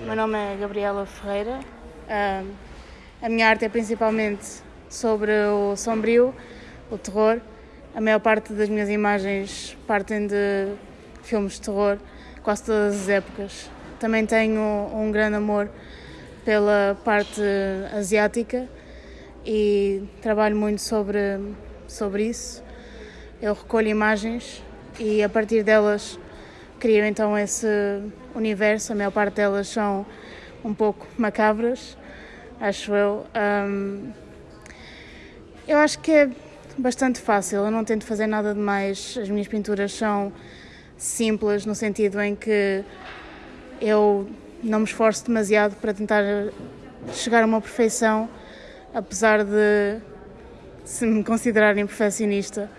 Meu nome é Gabriela Ferreira. A minha arte é principalmente sobre o sombrio, o terror. A maior parte das minhas imagens partem de filmes de terror, quase todas as épocas. Também tenho um grande amor pela parte asiática e trabalho muito sobre, sobre isso. Eu recolho imagens e a partir delas crio então esse universo. A maior parte delas são um pouco macabras, acho eu. Um, eu acho que é bastante fácil, eu não tento fazer nada de mais. As minhas pinturas são simples, no sentido em que eu não me esforço demasiado para tentar chegar a uma perfeição, apesar de se me considerarem perfeccionista